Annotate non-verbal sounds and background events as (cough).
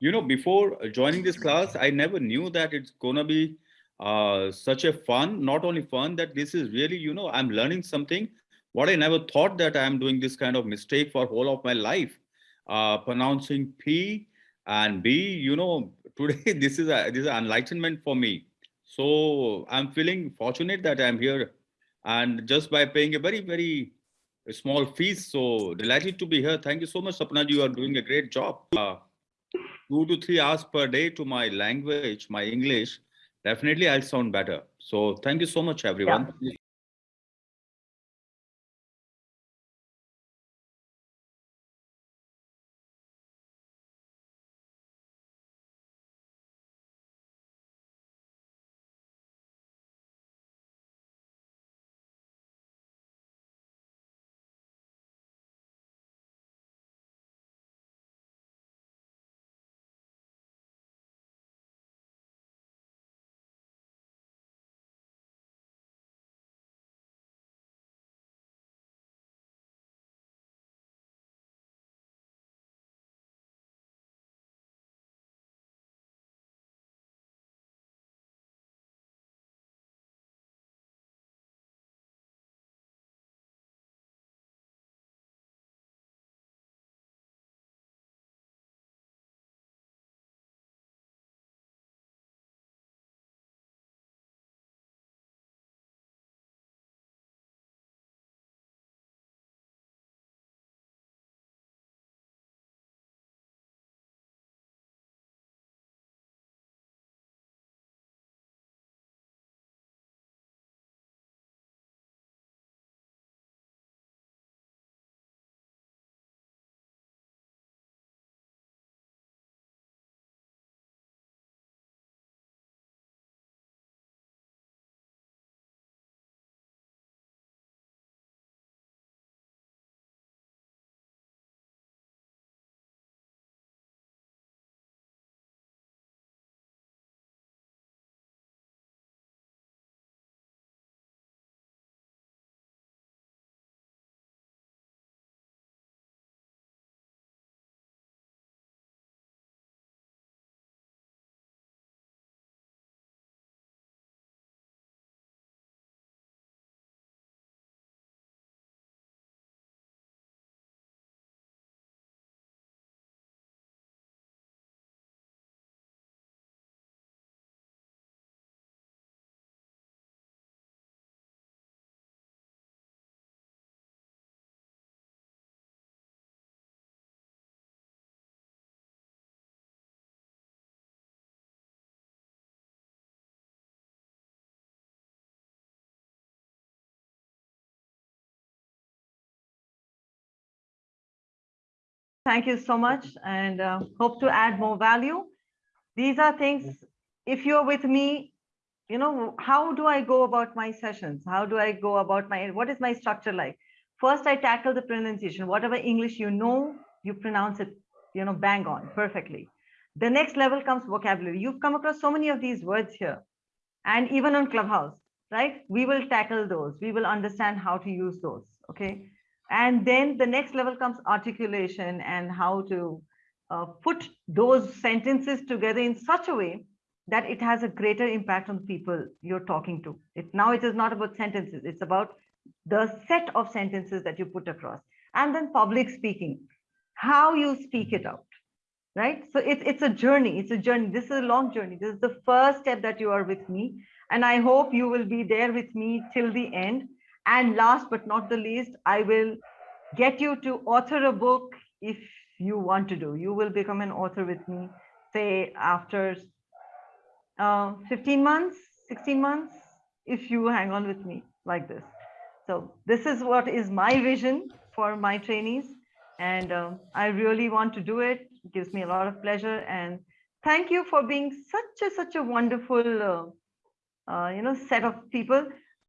you know, before joining this class, I never knew that it's gonna be uh, such a fun, not only fun, that this is really, you know, I'm learning something. What I never thought that I'm doing this kind of mistake for whole of my life, uh, pronouncing P and B, you know, (laughs) today this is a this is an enlightenment for me. So I'm feeling fortunate that I'm here and just by paying a very, very small fees. So delighted to be here. Thank you so much, Sapna. You are doing a great job. Uh, two to three hours per day to my language, my English, definitely I'll sound better. So thank you so much, everyone. Yeah. Thank you so much and uh, hope to add more value. These are things, if you're with me, you know, how do I go about my sessions? How do I go about my, what is my structure like? First, I tackle the pronunciation. Whatever English you know, you pronounce it, you know, bang on perfectly. The next level comes vocabulary. You've come across so many of these words here. And even on Clubhouse, right? We will tackle those. We will understand how to use those, okay? And then the next level comes articulation and how to uh, put those sentences together in such a way that it has a greater impact on people you're talking to. It, now it is not about sentences, it's about the set of sentences that you put across. And then public speaking, how you speak it out, right? So it's, it's a journey, it's a journey. This is a long journey. This is the first step that you are with me. And I hope you will be there with me till the end and last but not the least, I will get you to author a book if you want to do. You will become an author with me, say after uh, 15 months, 16 months, if you hang on with me like this. So this is what is my vision for my trainees. And um, I really want to do it. it. gives me a lot of pleasure. And thank you for being such a, such a wonderful, uh, uh, you know, set of people.